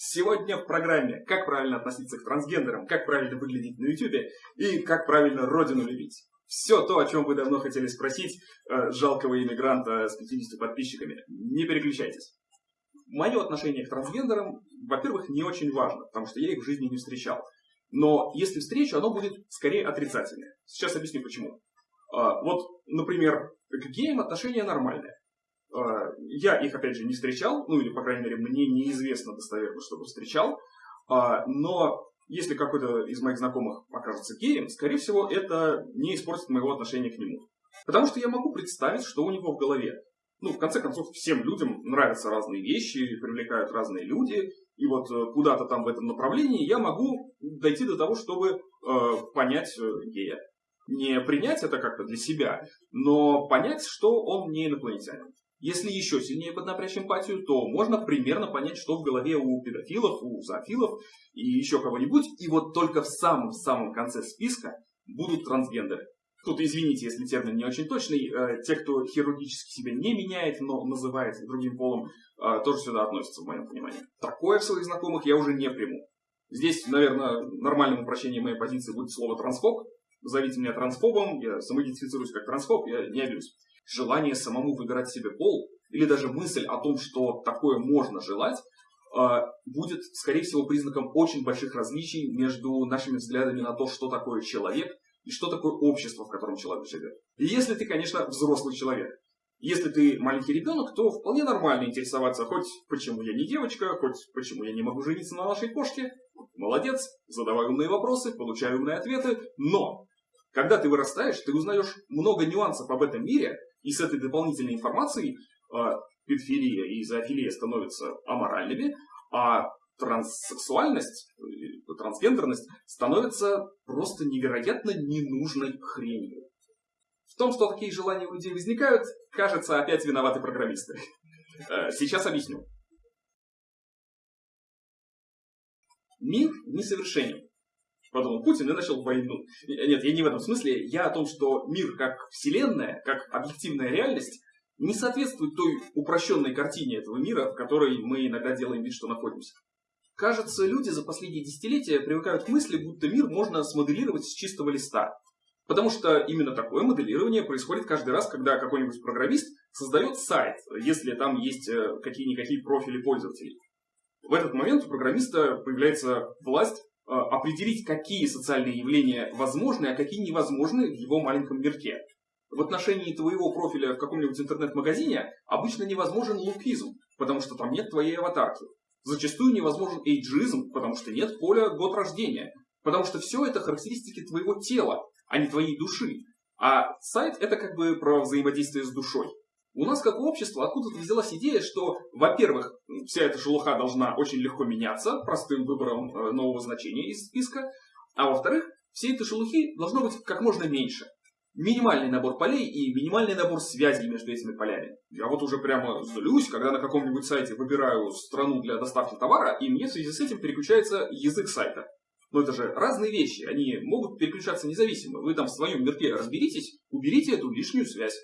Сегодня в программе «Как правильно относиться к трансгендерам», «Как правильно выглядеть на YouTube» и «Как правильно родину любить». Все то, о чем вы давно хотели спросить э, жалкого иммигранта с 50 подписчиками. Не переключайтесь. Мое отношение к трансгендерам, во-первых, не очень важно, потому что я их в жизни не встречал. Но если встречу, оно будет скорее отрицательное. Сейчас объясню почему. А, вот, например, к геям отношения нормальные. А, я их, опять же, не встречал, ну или, по крайней мере, мне неизвестно достоверно, чтобы встречал. А, но если какой-то из моих знакомых окажется геем, скорее всего, это не испортит моего отношения к нему. Потому что я могу представить, что у него в голове. Ну, в конце концов, всем людям нравятся разные вещи, привлекают разные люди. И вот э, куда-то там в этом направлении я могу дойти до того, чтобы э, понять э, гея. Не принять это как-то для себя, но понять, что он не инопланетянин. Если еще сильнее поднапрячь эмпатию, то можно примерно понять, что в голове у педофилов, у зоофилов и еще кого-нибудь. И вот только в самом-самом конце списка будут трансгендеры. Тут, извините, если термин не очень точный, э, те, кто хирургически себя не меняет, но называет другим полом, э, тоже сюда относятся, в моем понимании. Такое в своих знакомых я уже не приму. Здесь, наверное, нормальным упрощением моей позиции будет слово трансфоб. Зовите меня трансфобом, я самоидентифицируюсь как трансфоб, я не обижусь желание самому выбирать себе пол, или даже мысль о том, что такое можно желать, а, будет, скорее всего, признаком очень больших различий между нашими взглядами на то, что такое человек и что такое общество, в котором человек живет. И если ты, конечно, взрослый человек. Если ты маленький ребенок, то вполне нормально интересоваться, хоть почему я не девочка, хоть почему я не могу жениться на нашей кошке. Молодец, задавай умные вопросы, получай умные ответы, но когда ты вырастаешь, ты узнаешь много нюансов об этом мире, и с этой дополнительной информацией э, педофилия и зоофилия становятся аморальными, а транссексуальность, э, трансгендерность становится просто невероятно ненужной хренью. В том, что такие желания у людей возникают, кажется, опять виноваты программисты. Э, сейчас объясню. Мир несовершенен подумал Путин и начал войну. Нет, я не в этом смысле. Я о том, что мир как вселенная, как объективная реальность, не соответствует той упрощенной картине этого мира, в которой мы иногда делаем вид, что находимся. Кажется, люди за последние десятилетия привыкают к мысли, будто мир можно смоделировать с чистого листа. Потому что именно такое моделирование происходит каждый раз, когда какой-нибудь программист создает сайт, если там есть э, какие-никакие профили пользователей. В этот момент у программиста появляется власть определить, какие социальные явления возможны, а какие невозможны в его маленьком мирке. В отношении твоего профиля в каком-нибудь интернет-магазине обычно невозможен лукизм, потому что там нет твоей аватарки. Зачастую невозможен эйджизм, потому что нет поля год рождения. Потому что все это характеристики твоего тела, а не твоей души. А сайт это как бы про взаимодействие с душой. У нас, как общество, откуда-то взялась идея, что, во-первых, вся эта шелуха должна очень легко меняться простым выбором э, нового значения из списка, а во-вторых, всей этой шелухи должно быть как можно меньше. Минимальный набор полей и минимальный набор связей между этими полями. Я вот уже прямо злюсь, когда на каком-нибудь сайте выбираю страну для доставки товара, и мне в связи с этим переключается язык сайта. Но это же разные вещи, они могут переключаться независимо. Вы там в своем мирке разберитесь, уберите эту лишнюю связь.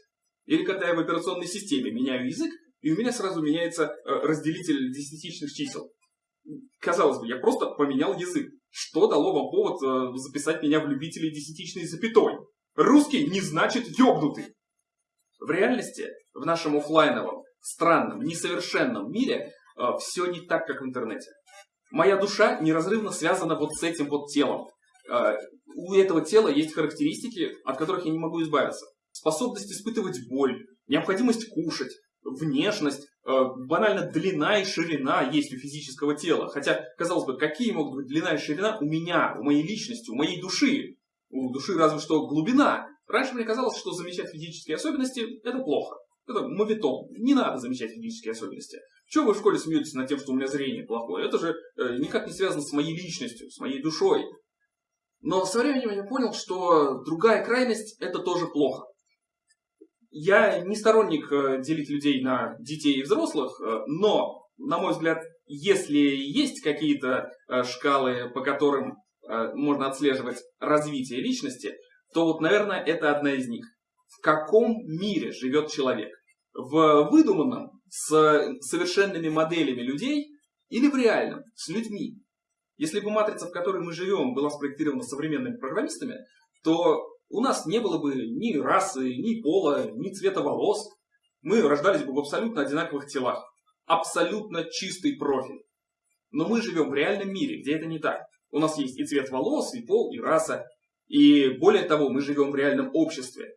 Или когда я в операционной системе меняю язык, и у меня сразу меняется э, разделитель десятичных чисел. Казалось бы, я просто поменял язык. Что дало вам повод э, записать меня в любителей десятичной запятой? Русский не значит ёбнутый. В реальности, в нашем офлайновом, странном, несовершенном мире э, все не так, как в интернете. Моя душа неразрывно связана вот с этим вот телом. У этого тела есть характеристики, от которых я не могу избавиться способность испытывать боль, необходимость кушать, внешность, э, банально длина и ширина есть у физического тела. Хотя, казалось бы, какие могут быть длина и ширина у меня, у моей личности, у моей души? У души разве что глубина. Раньше мне казалось, что замечать физические особенности – это плохо. Это мовитон. Не надо замечать физические особенности. Чего вы в школе смеетесь над тем, что у меня зрение плохое? Это же э, никак не связано с моей личностью, с моей душой. Но со временем я понял, что другая крайность – это тоже плохо. Я не сторонник э, делить людей на детей и взрослых, э, но, на мой взгляд, если есть какие-то э, шкалы, по которым можно отслеживать развитие личности, то вот, наверное, это одна из них. В каком мире живет человек? В выдуманном, с совершенными моделями людей Или в реальном, с людьми. Если бы матрица, в которой мы живем, была спроектирована современными программистами, то у нас не было бы ни расы, ни пола, ни цвета волос. Мы рождались бы в абсолютно одинаковых телах. Абсолютно чистый профиль. Но мы живем в реальном мире, где это не так. У нас есть и цвет волос, и пол, и раса. И более того, мы живем в реальном обществе.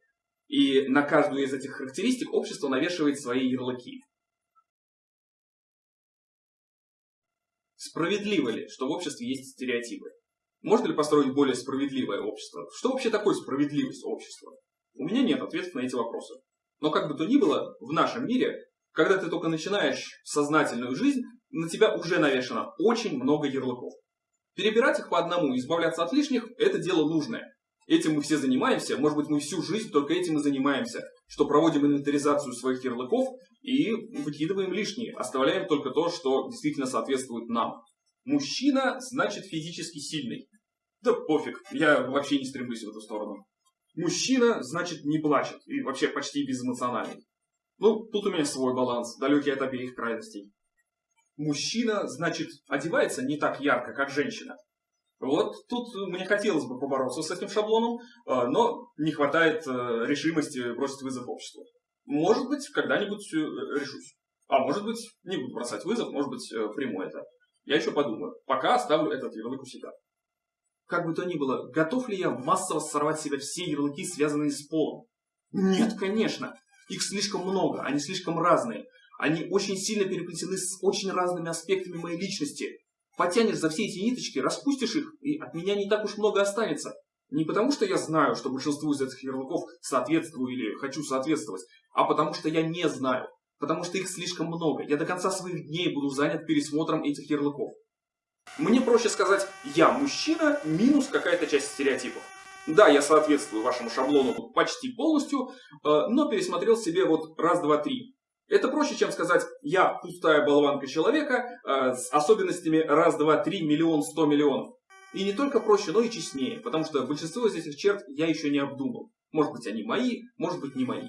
И на каждую из этих характеристик общество навешивает свои ярлыки. Справедливо ли, что в обществе есть стереотипы? Можно ли построить более справедливое общество? Что вообще такое справедливость общества? У меня нет ответов на эти вопросы. Но как бы то ни было, в нашем мире, когда ты только начинаешь сознательную жизнь, на тебя уже навешано очень много ярлыков. Перебирать их по одному и избавляться от лишних – это дело нужное. Этим мы все занимаемся, может быть, мы всю жизнь только этим и занимаемся, что проводим инвентаризацию своих ярлыков и выкидываем лишние, оставляем только то, что действительно соответствует нам. Мужчина значит физически сильный. Да пофиг, я вообще не стремлюсь в эту сторону. Мужчина значит не плачет и вообще почти безэмоциональный. Ну, тут у меня свой баланс, далекий от обеих крайностей. Мужчина, значит, одевается не так ярко, как женщина. Вот тут мне хотелось бы побороться с этим шаблоном, а, но не хватает э, решимости бросить вызов обществу. Может быть, когда-нибудь э, решусь. А может быть, не буду бросать вызов, может быть, э, приму это. Я еще подумаю. Пока оставлю этот ярлык у себя. Как бы то ни было, готов ли я массово сорвать себя все ярлыки, связанные с полом? Нет, конечно. Их слишком много, они слишком разные. Они очень сильно переплетены с очень разными аспектами моей личности потянешь за все эти ниточки, распустишь их, и от меня не так уж много останется. Не потому, что я знаю, что большинству из этих ярлыков соответствую или хочу соответствовать, а потому что я не знаю. Потому что их слишком много. Я до конца своих дней буду занят пересмотром этих ярлыков. Мне проще сказать «я мужчина» минус какая-то часть стереотипов. Да, я соответствую вашему шаблону почти полностью, э, но пересмотрел себе вот раз, два, три. Это проще, чем сказать «я пустая болванка человека э, с особенностями раз, два, три, миллион, сто миллионов». И не только проще, но и честнее, потому что большинство из этих черт я еще не обдумал. Может быть, они мои, может быть, не мои.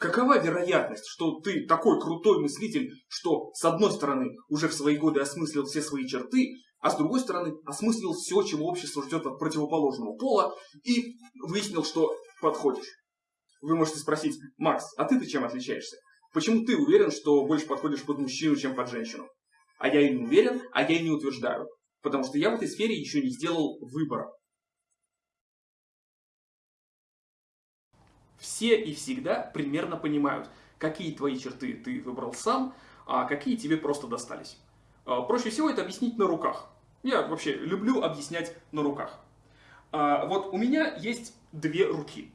Какова вероятность, что ты такой крутой мыслитель, что с одной стороны уже в свои годы осмыслил все свои черты, а с другой стороны осмыслил все, чего общество ждет от противоположного пола, и выяснил, что подходишь? Вы можете спросить, Макс, а ты-то чем отличаешься? Почему ты уверен, что больше подходишь под мужчину, чем под женщину? А я и не уверен, а я и не утверждаю. Потому что я в этой сфере еще не сделал выбора. Все и всегда примерно понимают, какие твои черты ты выбрал сам, а какие тебе просто достались. А, проще всего это объяснить на руках. Я вообще люблю объяснять на руках. А, вот у меня есть две руки.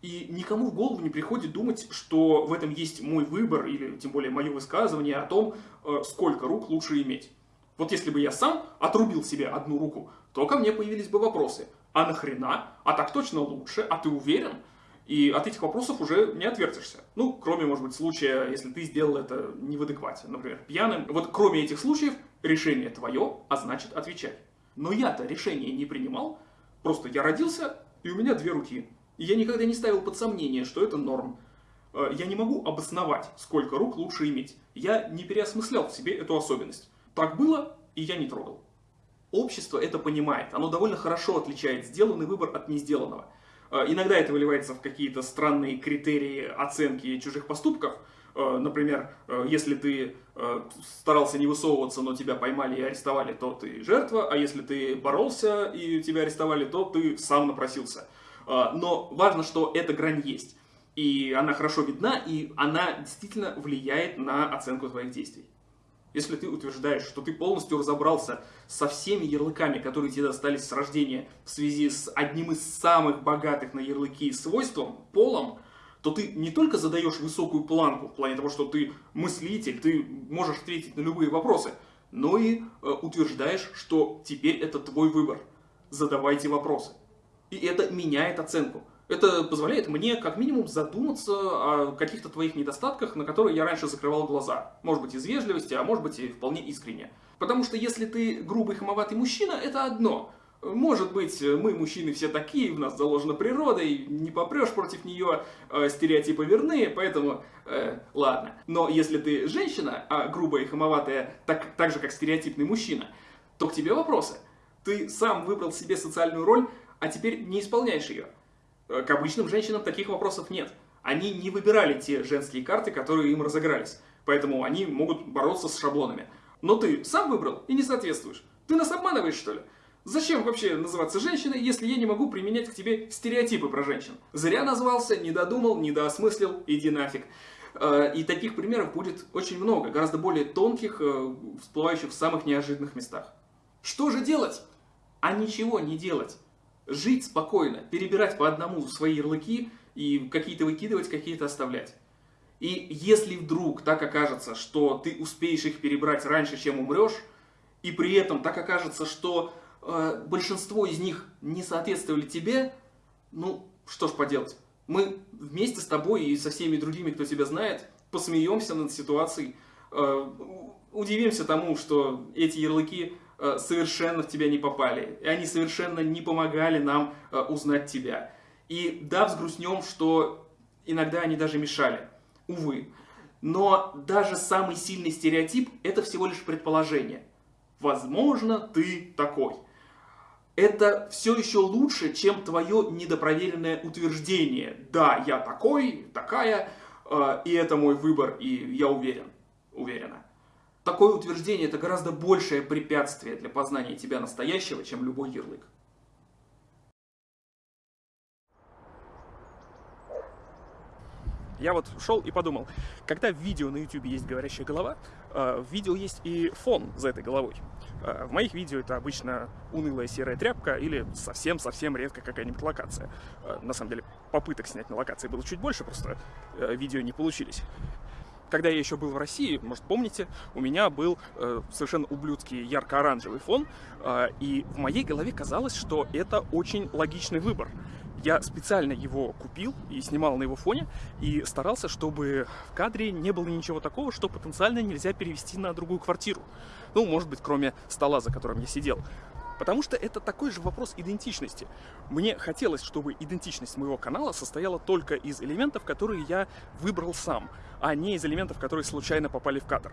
И никому в голову не приходит думать, что в этом есть мой выбор, или тем более мое высказывание о том, э, сколько рук лучше иметь. Вот если бы я сам отрубил себе одну руку, то ко мне появились бы вопросы. А нахрена? А так точно лучше? А ты уверен? И от этих вопросов уже не отвертишься. Ну, кроме, может быть, случая, если ты сделал это не в адеквате, например, пьяным. Вот кроме этих случаев, решение твое, а значит отвечай. Но я-то решение не принимал, просто я родился, и у меня две руки. И я никогда не ставил под сомнение, что это норм. Э, я не могу обосновать, сколько рук лучше иметь. Я не переосмыслял в себе эту особенность. Так было, и я не трогал. Общество это понимает. Оно довольно хорошо отличает сделанный выбор от несделанного. Э, иногда это выливается в какие-то странные критерии оценки чужих поступков. Э, например, если ты старался не высовываться, но тебя поймали и арестовали, то ты жертва, а если ты боролся и тебя арестовали, то ты сам напросился. А, но важно, что эта грань есть. И она хорошо видна, и она действительно влияет на оценку твоих действий. Если ты утверждаешь, что ты полностью разобрался со всеми ярлыками, которые тебе достались с рождения в связи с одним из самых богатых на ярлыки свойством, полом, то ты не только задаешь высокую планку в плане того, что ты мыслитель, ты можешь ответить на любые вопросы, но и э, утверждаешь, что теперь это твой выбор. Задавайте вопросы. И это меняет оценку. Это позволяет мне как минимум задуматься о каких-то твоих недостатках, на которые я раньше закрывал глаза. Может быть из вежливости, а может быть и вполне искренне. Потому что если ты грубый хамоватый мужчина, это одно. Может быть, мы, мужчины, все такие, в нас заложена природа, и не попрешь против нее, э, стереотипы верны, поэтому, э, ладно. Но если ты женщина, а грубая и хамоватая, так, так же, как стереотипный мужчина, то к тебе вопросы. Ты сам выбрал себе социальную роль, а теперь не исполняешь ее. Э, к обычным женщинам таких вопросов нет. Они не выбирали те женские карты, которые им разыгрались. Поэтому они могут бороться с шаблонами. Но ты сам выбрал и не соответствуешь. Ты нас обманываешь, что ли? Зачем вообще называться женщиной, если я не могу применять к тебе стереотипы про женщин? Зря назвался, не додумал, не доосмыслил, иди нафиг. Э, и таких примеров будет очень много, гораздо более тонких, э, всплывающих в самых неожиданных местах. Что же делать? А ничего не делать. Жить спокойно, перебирать по одному свои ярлыки и какие-то выкидывать, какие-то оставлять. И если вдруг так окажется, что ты успеешь их перебрать раньше, чем умрешь, и при этом так окажется, что э, большинство из них не соответствовали тебе, ну, что ж поделать. Мы вместе с тобой и со всеми другими, кто тебя знает, посмеемся над ситуацией, э, удивимся тому, что эти ярлыки э, совершенно в тебя не попали, и они совершенно не помогали нам э, узнать тебя. И да, взгрустнем, что иногда они даже мешали, увы. Но даже самый сильный стереотип – это всего лишь предположение. Возможно, ты такой это все еще лучше, чем твое недопроверенное утверждение. Да, я такой, такая, э, и это мой выбор, и я уверен, уверена. Такое утверждение это гораздо большее препятствие для познания тебя настоящего, чем любой ярлык. Я вот шел и подумал, когда в видео на YouTube есть говорящая голова, э, в видео есть и фон за этой головой. Э, в моих видео это обычно унылая серая тряпка или совсем-совсем редко какая-нибудь локация. Э, на самом деле попыток снять на локации было чуть больше, просто видео не получились когда я еще был в России, может помните, у меня был э, совершенно ублюдский ярко-оранжевый фон, э, и в моей голове казалось, что это очень логичный выбор. Я специально его купил и снимал на его фоне, и старался, чтобы в кадре не было ничего такого, что потенциально нельзя перевести на другую квартиру. Ну, может быть, кроме стола, за которым я сидел. Потому что это такой же вопрос идентичности. Мне хотелось, чтобы идентичность моего канала состояла только из элементов, которые я выбрал сам, а не из элементов, которые случайно попали в кадр.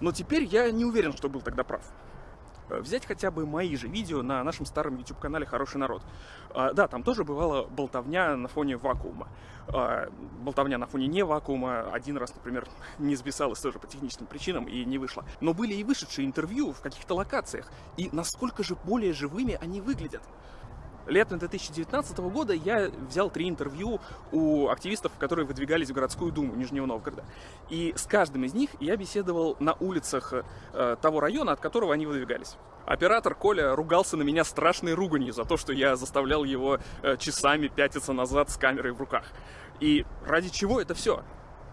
Но теперь я не уверен, что был тогда прав. Э, взять хотя бы мои же видео на нашем старом YouTube-канале «Хороший народ». А, да, там тоже бывала болтовня на фоне вакуума. А, болтовня на фоне не вакуума один раз, например, не записалась тоже по техническим причинам и не вышла. Но были и вышедшие интервью в каких-то локациях. И насколько же более живыми они выглядят. Летом 2019 года я взял три интервью у активистов, которые выдвигались в городскую думу Нижнего Новгорода. И с каждым из них я беседовал на улицах э, того района, от которого они выдвигались. Оператор Коля ругался на меня страшной руганью за то, что я заставлял его э, часами пятиться назад с камерой в руках. И ради чего это все?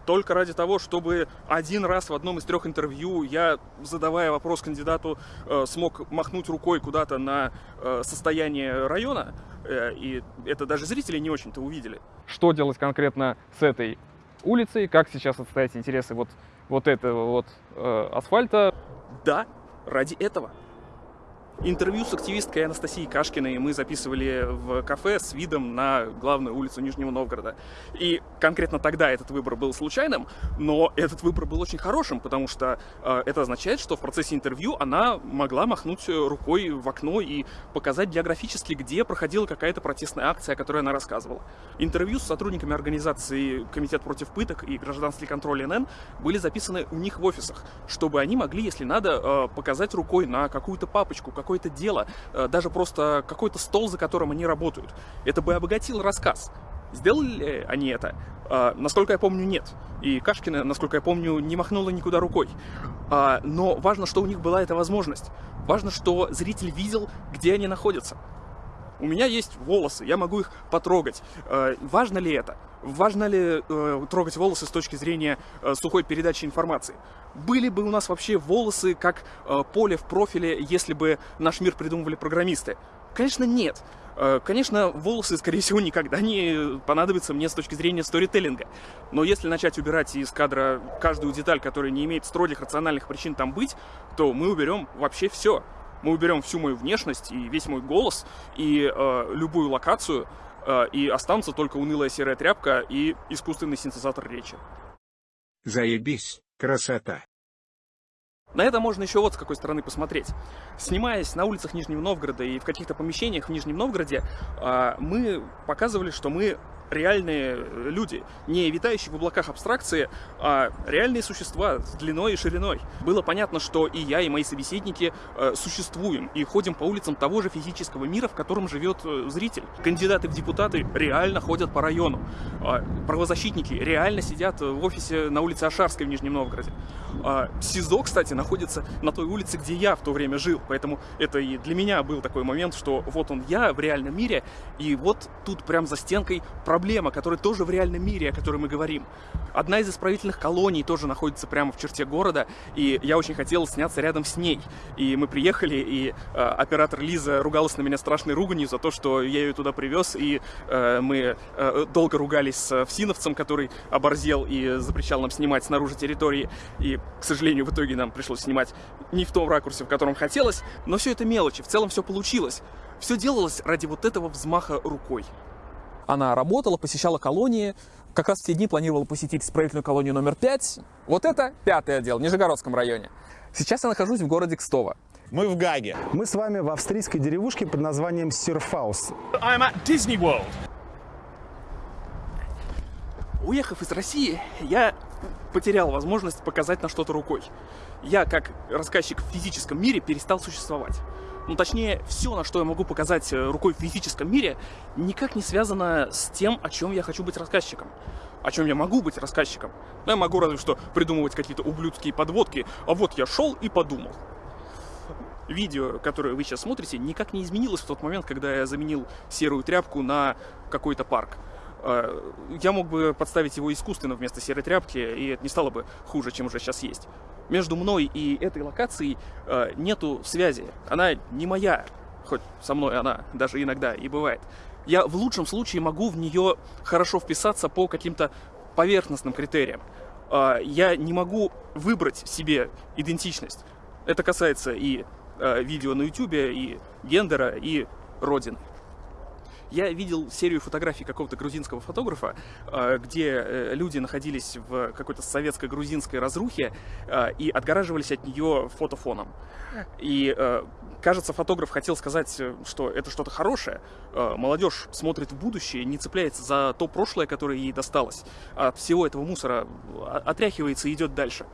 Только ради того, чтобы один раз в одном из трех интервью я, задавая вопрос кандидату, э, смог махнуть рукой куда-то на э, состояние района, э, и это даже зрители не очень-то увидели. Что делать конкретно с этой улицей, как сейчас отстоять интересы вот, вот этого вот асфальта? Да, ради этого. Интервью с активисткой Анастасией Кашкиной мы записывали в кафе с видом на главную улицу Нижнего Новгорода. И конкретно тогда этот выбор был случайным, но этот выбор был очень хорошим, потому что э, это означает, что в процессе интервью она могла махнуть рукой в окно и показать географически, где проходила какая-то протестная акция, о которой она рассказывала. Интервью с сотрудниками организации Комитет против пыток и гражданский контроль НН были записаны у них в офисах, чтобы они могли, если надо, э, показать рукой на какую-то папочку, какое-то дело, э, даже просто какой-то стол, за которым они работают. Это бы обогатило рассказ. Сделали ли они это? А, насколько я помню, нет. И Кашкина, насколько я помню, не махнула никуда рукой. А, но важно, что у них была эта возможность. Важно, что зритель видел, где они находятся. У меня есть волосы, я могу их потрогать. Э, важно ли это? Важно ли э, трогать волосы с точки зрения э, сухой передачи информации? Были бы у нас вообще волосы как э, поле в профиле, если бы наш мир придумывали программисты? Конечно, нет. Э, конечно, волосы, скорее всего, никогда не понадобятся мне с точки зрения сторителлинга. Но если начать убирать из кадра каждую деталь, которая не имеет строгих рациональных причин там быть, то мы уберем вообще все. Мы уберем всю мою внешность и весь мой голос и э, любую локацию, э, и останутся только унылая серая тряпка и искусственный синтезатор речи. Заебись, красота. На это можно еще вот с какой стороны посмотреть. Снимаясь на улицах Нижнего Новгорода и в каких-то помещениях в Нижнем Новгороде, э, мы показывали, что мы реальные э, люди, не витающие в облаках абстракции, а реальные существа с длиной и шириной. Было понятно, что и я, и мои собеседники э, существуем и ходим по улицам того же физического мира, в котором живет э, зритель. Кандидаты в депутаты реально ходят по району. Э, правозащитники реально сидят в офисе на улице Ашарской в Нижнем Новгороде. Э, СИЗО, кстати, находится на той улице, где я в то время жил, поэтому это и для меня был такой момент, что вот он я в реальном мире, и вот тут прям за стенкой проблема, которая тоже в реальном мире, о которой мы говорим. Одна из исправительных колоний тоже находится прямо в черте города, и я очень хотел сняться рядом с ней. И мы приехали, и э, оператор Лиза ругалась на меня страшной руганью за то, что я ее туда привез, и э, мы э, долго ругались с Всиновцем, который оборзел и запрещал нам снимать снаружи территории. И, к сожалению, в итоге нам пришлось снимать не в том ракурсе, в котором хотелось, но все это мелочи, в целом все получилось. Все делалось ради вот этого взмаха рукой. Она работала, посещала колонии, как раз в те дни планировала посетить исправительную колонию номер 5. Вот это пятый отдел в Нижегородском районе. Сейчас я нахожусь в городе Кстово. Мы в Гаге. Мы с вами в австрийской деревушке под названием Сирфаус. I'm at Disney World. Уехав из России, я потерял возможность показать на что-то рукой. Я, как рассказчик в физическом мире, перестал существовать. Ну, точнее, все, на что я могу показать э, рукой в физическом мире, никак не связано с тем, о чем я хочу быть рассказчиком. О чем я могу быть рассказчиком. Ну, я могу разве что придумывать какие-то ублюдские подводки, а вот я шел и подумал. Видео, которое вы сейчас смотрите, никак не изменилось в тот момент, когда я заменил серую тряпку на какой-то парк. Э, я мог бы подставить его искусственно вместо серой тряпки, и это не стало бы хуже, чем уже сейчас есть. Между мной и этой локацией э, нету связи. Она не моя, хоть со мной она даже иногда и бывает. Я в лучшем случае могу в нее хорошо вписаться по каким-то поверхностным критериям. Э, я не могу выбрать себе идентичность. Это касается и видео на YouTube, и гендера, и родины. Я видел серию фотографий какого-то грузинского фотографа, а, где э, люди находились в какой-то советско-грузинской разрухе а, и отгораживались от нее фотофоном. И э, кажется, фотограф хотел сказать, э, что это что-то хорошее. Молодежь смотрит в будущее, не цепляется за то прошлое, которое ей досталось. От всего этого мусора отряхивается и идет дальше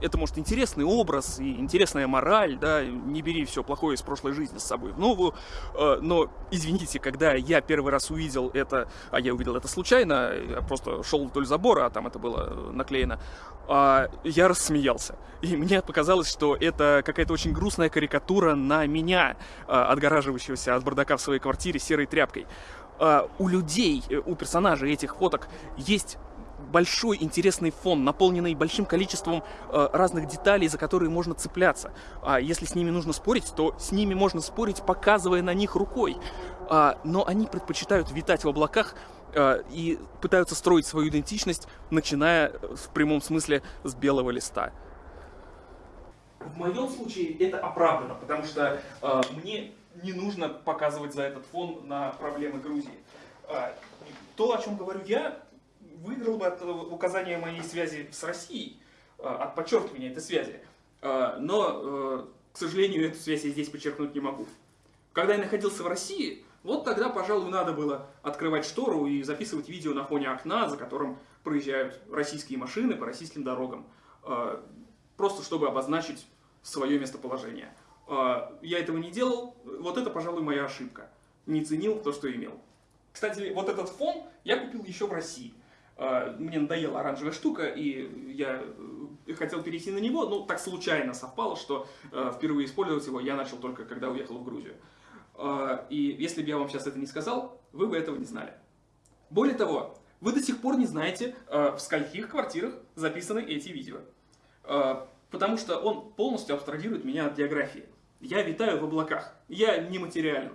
это, может, интересный образ и интересная мораль, да, не бери все плохое из прошлой жизни с собой в новую, э, но, извините, когда я первый раз увидел это, а я увидел это случайно, я просто шел вдоль забора, а там это было наклеено, э, я рассмеялся. И мне показалось, что это какая-то очень грустная карикатура на меня, э, отгораживающегося от бардака в своей квартире серой тряпкой. У людей, э, у персонажей этих фоток есть большой интересный фон, наполненный большим количеством э, разных деталей, за которые можно цепляться. А если с ними нужно спорить, то с ними можно спорить, показывая на них рукой. А, но они предпочитают витать в облаках э, и пытаются строить свою идентичность, начиная э, в прямом смысле с белого листа. В моем случае это оправдано, потому что э, мне не нужно показывать за этот фон на проблемы Грузии. Э, то, о чем говорю я, выиграл бы от указания моей связи с Россией, э, от подчеркивания этой связи. Э, но, э, к сожалению, эту связь я здесь подчеркнуть не могу. Когда я находился в России, вот тогда, пожалуй, надо было открывать штору и записывать видео на фоне окна, за которым проезжают российские машины по российским дорогам. Просто чтобы обозначить свое местоположение. Я этого не делал, вот это, пожалуй, моя ошибка. Не ценил то, что имел. Кстати, вот этот фон я купил еще в России. А, мне надоела оранжевая штука, и я э, хотел перейти на него, но так случайно совпало, что э, впервые использовать его я начал только когда уехал в Грузию. А, и если бы я вам сейчас это не сказал, вы бы этого не знали. Более того, вы до сих пор не знаете, э, в скольких квартирах записаны эти видео. Потому что он полностью абстрагирует меня от географии. Я витаю в облаках, я нематериален.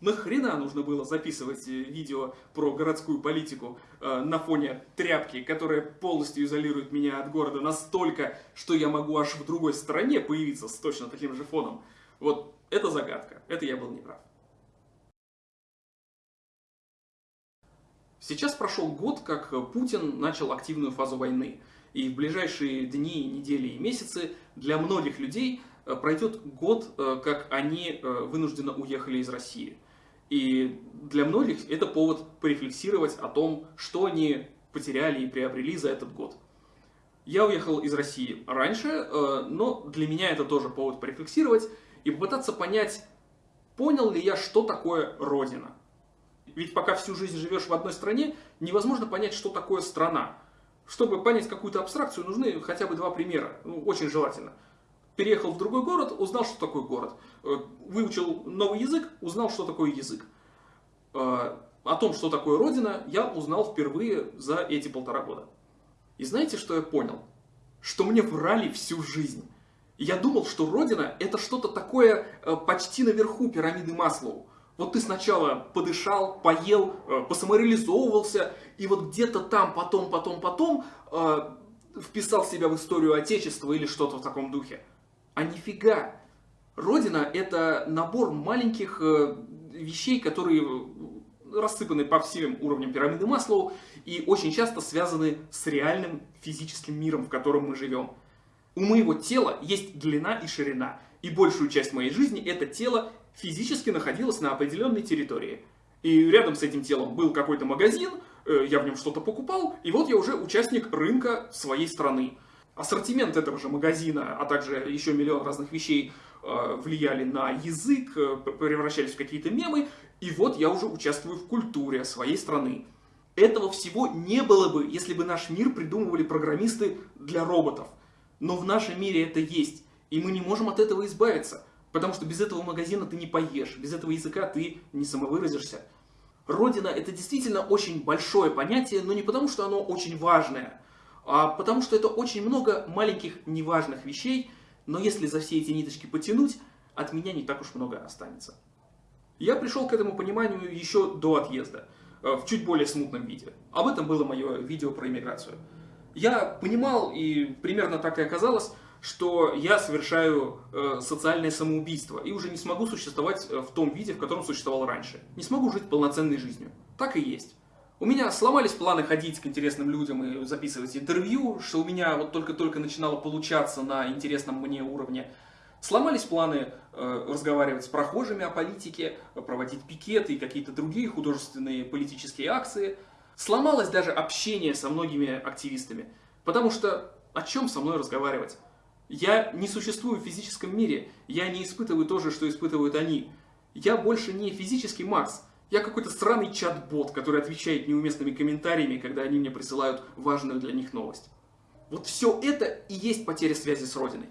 Нахрена нужно было записывать э, видео про городскую политику э, на фоне тряпки, которая полностью изолирует меня от города настолько, что я могу аж в другой стране появиться с точно таким же фоном? Вот это загадка, это я был неправ. Сейчас прошел год, как Путин начал активную фазу войны. И в ближайшие дни, недели и месяцы для многих людей э, пройдет год, э, как они вынужденно уехали из России. И для многих это повод порефлексировать о том, что они потеряли и приобрели за этот год. Я уехал из России раньше, но для меня это тоже повод порефлексировать и попытаться понять, понял ли я, что такое Родина. Ведь пока всю жизнь живешь в одной стране, невозможно понять, что такое страна. Чтобы понять какую-то абстракцию, нужны хотя бы два примера. Ну, очень желательно. Переехал в другой город, узнал, что такое город. Э, выучил новый язык, узнал, что такое язык. Э, о том, что такое Родина, я узнал впервые за эти полтора года. И знаете, что я понял? Что мне врали всю жизнь. Я думал, что Родина это что-то такое э, почти наверху пирамиды Маслоу. Вот ты сначала подышал, поел, посамореализовывался, и вот где-то там, потом, потом, потом вписал себя в историю Отечества или что-то в таком духе. А нифига! Родина это набор маленьких э, вещей, которые э, рассыпаны по всем уровням пирамиды Маслоу и очень часто связаны с реальным физическим миром, в котором мы живем. У моего тела есть длина и ширина, и большую часть моей жизни это тело физически находилась на определенной территории. И рядом с этим телом был какой-то магазин, э, я в нем что-то покупал, и вот я уже участник рынка своей страны. Ассортимент этого же магазина, а также еще миллион разных вещей э, влияли на язык, э, превращались в какие-то мемы, и вот я уже участвую в культуре своей страны. Этого всего не было бы, если бы наш мир придумывали программисты для роботов. Но в нашем мире это есть, и мы не можем от этого избавиться. Потому что без этого магазина ты не поешь, без этого языка ты не самовыразишься. Родина это действительно очень большое понятие, но не потому, что оно очень важное, потому что это очень много маленьких неважных вещей, но если за все эти ниточки потянуть, от меня не так уж много останется. Я пришел к этому пониманию еще до отъезда, э, в чуть более смутном виде. Об этом было мое видео про иммиграцию. Я понимал, и примерно так и оказалось, что я совершаю э, социальное самоубийство и уже не смогу существовать э, в том виде, в котором существовал раньше. Не смогу жить полноценной жизнью. Так и есть. У меня сломались планы ходить к интересным людям и записывать интервью, что у меня вот только-только начинало получаться на интересном мне уровне. Сломались планы э, разговаривать с прохожими о политике, проводить пикеты и какие-то другие художественные политические акции. Сломалось даже общение со многими активистами. Потому что о чем со мной разговаривать? Я не существую в физическом мире, я не испытываю то же, что испытывают они. Я больше не физический Макс, я какой-то странный чат-бот, который отвечает неуместными комментариями, когда они мне присылают важную для них новость. Вот все это и есть потеря связи с Родиной.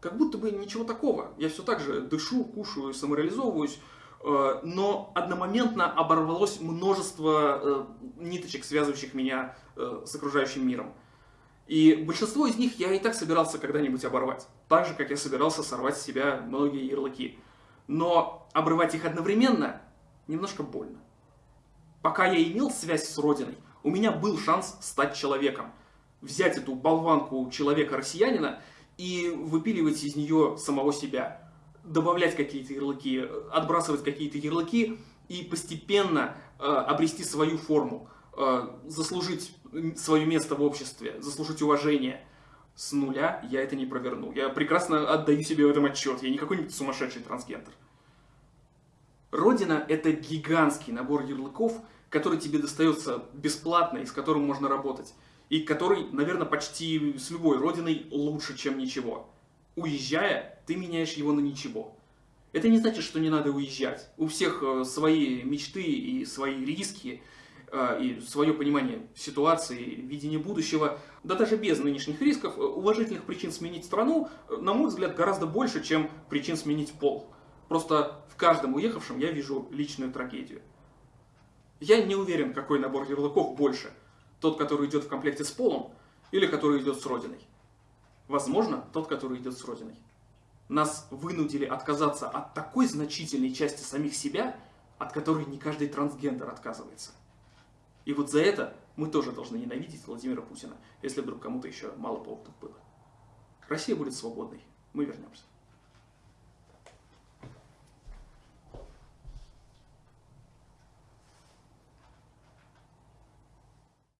Как будто бы ничего такого. Я все так же дышу, кушаю, самореализовываюсь, э, но одномоментно оборвалось множество э, ниточек, связывающих меня э, с окружающим миром. И большинство из них я и так собирался когда-нибудь оборвать. Так же, как я собирался сорвать с себя многие ярлыки. Но обрывать их одновременно немножко больно. Пока я имел связь с Родиной, у меня был шанс стать человеком. Взять эту болванку человека-россиянина и выпиливать из нее самого себя. Добавлять какие-то ярлыки, отбрасывать какие-то ярлыки и постепенно э, обрести свою форму. Э, заслужить свое место в обществе, заслужить уважение. С нуля я это не проверну. Я прекрасно отдаю себе в этом отчет. Я не какой-нибудь сумасшедший трансгендер. Родина – это гигантский набор ярлыков, который тебе достается бесплатно и с которым можно работать. И который, наверное, почти с любой родиной лучше, чем ничего. Уезжая, ты меняешь его на ничего. Это не значит, что не надо уезжать. У всех э, свои мечты и свои риски – Э, и свое понимание ситуации, видение будущего, да даже без нынешних рисков, э, уважительных причин сменить страну, на мой взгляд, гораздо больше, чем причин сменить пол. Просто в каждом уехавшем я вижу личную трагедию. Я не уверен, какой набор ярлыков больше. Тот, который идет в комплекте с полом, или который идет с родиной. Возможно, тот, который идет с родиной. Нас вынудили отказаться от такой значительной части самих себя, от которой не каждый трансгендер отказывается. И вот за это мы тоже должны ненавидеть Владимира Путина, если вдруг кому-то еще мало поводов было. Россия будет свободной. Мы вернемся.